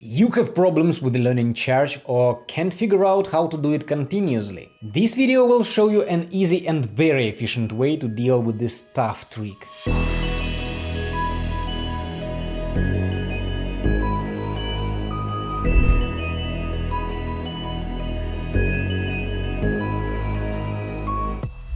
You have problems with learning charge or can't figure out how to do it continuously? This video will show you an easy and very efficient way to deal with this tough trick.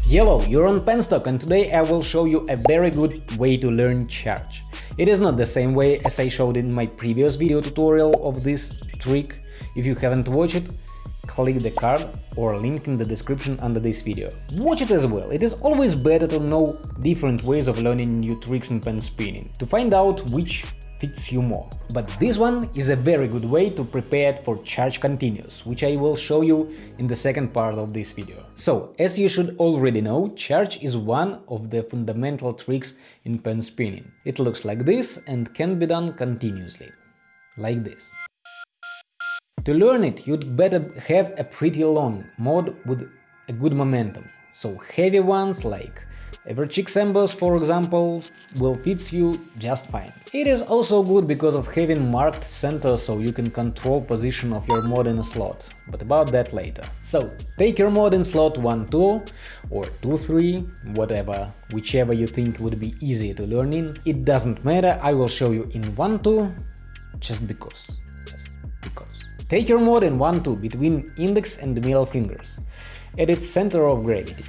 Hello, you're on Penstock and today I will show you a very good way to learn charge. It is not the same way as I showed in my previous video tutorial of this trick. If you haven't watched it, click the card or link in the description under this video. Watch it as well, it is always better to know different ways of learning new tricks in pen spinning, to find out which fits you more. But this one is a very good way to prepare it for charge continuous, which I will show you in the second part of this video. So, as you should already know, charge is one of the fundamental tricks in pen spinning. It looks like this and can be done continuously. Like this. To learn it, you'd better have a pretty long mod with a good momentum. So heavy ones like Everchick Embers, for example, will fit you just fine. It is also good because of having marked center so you can control position of your mod in a slot, but about that later. So, take your mod in slot 1-2 or 2-3, whatever, whichever you think would be easier to learn in. It doesn't matter, I will show you in 1-2, just because, just because. Take your mod in 1-2 between index and middle fingers, at its center of gravity.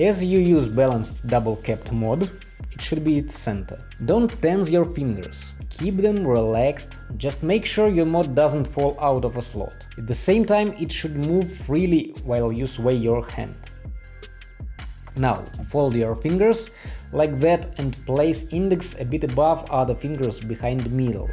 As you use balanced double-capped mod, it should be its center. Don't tense your fingers, keep them relaxed, just make sure your mod doesn't fall out of a slot. At the same time, it should move freely while you sway your hand. Now, fold your fingers like that and place index a bit above other fingers behind the middle.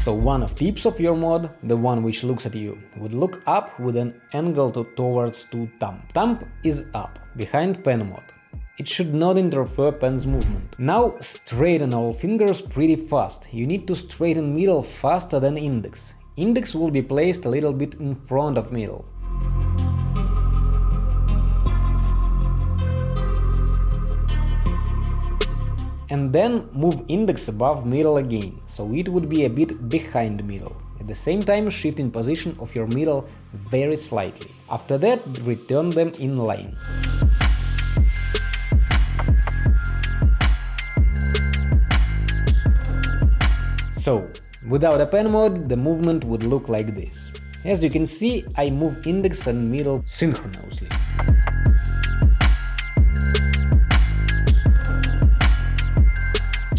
So one of tips of your mod, the one which looks at you, would look up with an angle to towards to thumb. Thumb is up, behind pen mod. It should not interfere pen's movement. Now straighten all fingers pretty fast, you need to straighten middle faster than index. Index will be placed a little bit in front of middle. And then move index above middle again, so it would be a bit behind middle. At the same time shifting position of your middle very slightly. After that return them in line. So, without a pen mod, the movement would look like this. As you can see, I move index and middle synchronously.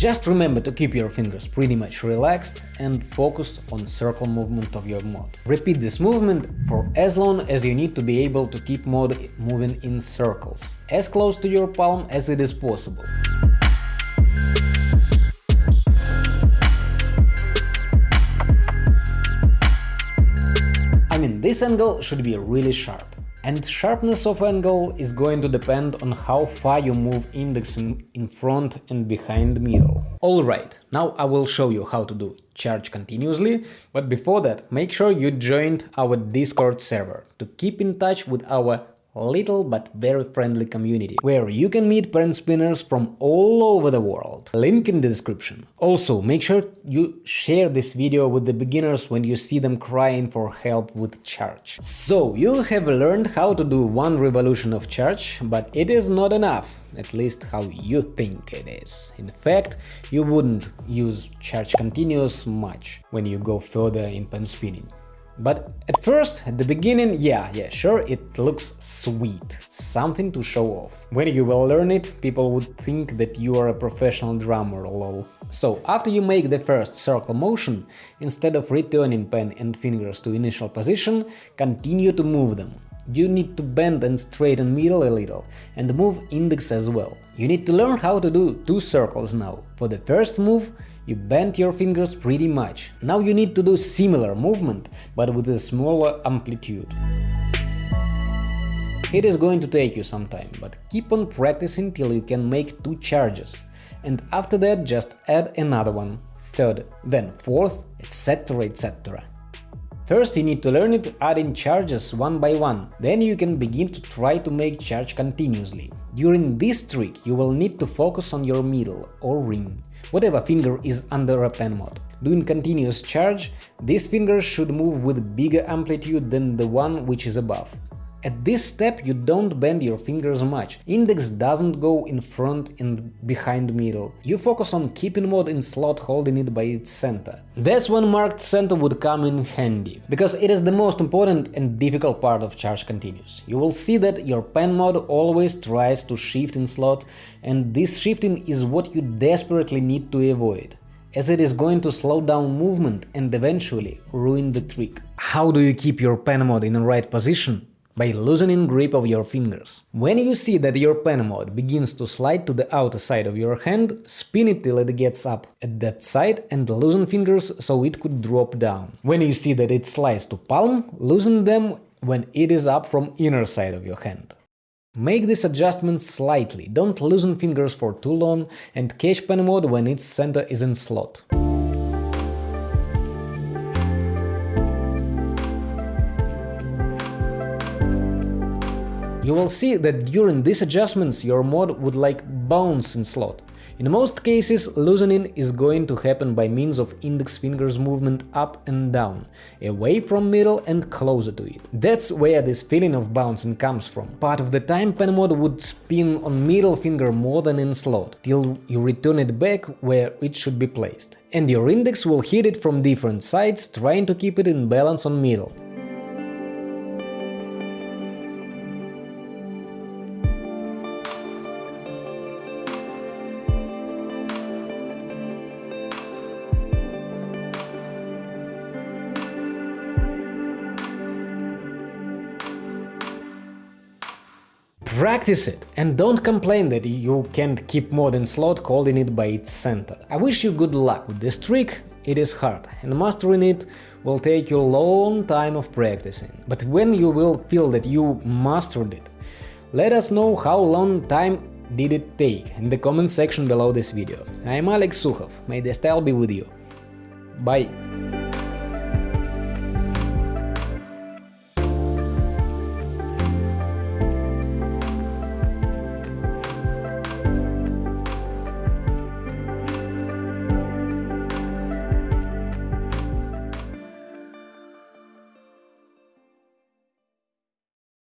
Just remember to keep your fingers pretty much relaxed and focused on circle movement of your mod. Repeat this movement for as long as you need to be able to keep mod moving in circles, as close to your palm as it is possible. I mean, this angle should be really sharp. And sharpness of angle is going to depend on how far you move index in, in front and behind middle. Alright, now I will show you how to do charge continuously, but before that make sure you joined our Discord server to keep in touch with our little but very friendly community, where you can meet pen spinners from all over the world. Link in the description. Also, make sure you share this video with the beginners when you see them crying for help with charge. So, you have learned how to do one revolution of charge, but it is not enough at least how you think it is. In fact, you wouldn't use charge continuous much when you go further in pen spinning. But at first, at the beginning, yeah, yeah, sure, it looks sweet, something to show off. When you will learn it, people would think that you are a professional drummer, lol. So, after you make the first circle motion, instead of returning pen and fingers to initial position, continue to move them. You need to bend and straighten middle a little, and move index as well. You need to learn how to do two circles now. For the first move, you bend your fingers pretty much. Now you need to do similar movement, but with a smaller amplitude. It is going to take you some time, but keep on practicing till you can make two charges. And after that just add another one, third, then fourth, etc etc. First you need to learn it adding charges one by one, then you can begin to try to make charge continuously. During this trick you will need to focus on your middle or ring whatever finger is under a pen mod. doing continuous charge, this finger should move with bigger amplitude than the one which is above. At this step you don't bend your fingers much, index doesn't go in front and behind middle, you focus on keeping mod in slot holding it by its center. That's when marked center would come in handy, because it is the most important and difficult part of charge continuous. You will see that your pen mod always tries to shift in slot, and this shifting is what you desperately need to avoid as it is going to slow down movement and eventually ruin the trick. How do you keep your pen mod in the right position? By loosening grip of your fingers. When you see that your pen mod begins to slide to the outer side of your hand, spin it till it gets up at that side and loosen fingers so it could drop down. When you see that it slides to palm, loosen them when it is up from inner side of your hand. Make this adjustment slightly, don't loosen fingers for too long and catch pen mod when its center is in slot. You will see that during these adjustments your mod would like bounce in slot. In most cases, loosening is going to happen by means of index fingers movement up and down, away from middle and closer to it. That's where this feeling of bouncing comes from. Part of the time pen mod would spin on middle finger more than in slot, till you return it back where it should be placed. And your index will hit it from different sides, trying to keep it in balance on middle. Practice it, and don't complain that you can't keep mod in slot holding it by its center. I wish you good luck with this trick, it is hard, and mastering it will take you a long time of practicing. But when you will feel that you mastered it, let us know how long time did it take in the comment section below this video. I am Alex Sukhov, may the style be with you. Bye!